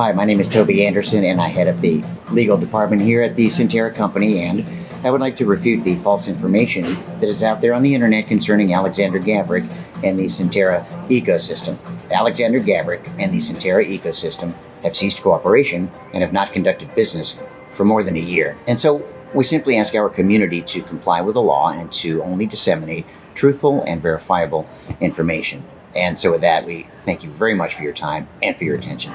Hi, my name is Toby Anderson, and I head up the legal department here at the Centera Company. And I would like to refute the false information that is out there on the internet concerning Alexander Gavrik and the Centera ecosystem. Alexander Gavrik and the Centera ecosystem have ceased cooperation and have not conducted business for more than a year. And so we simply ask our community to comply with the law and to only disseminate truthful and verifiable information. And so with that, we thank you very much for your time and for your attention.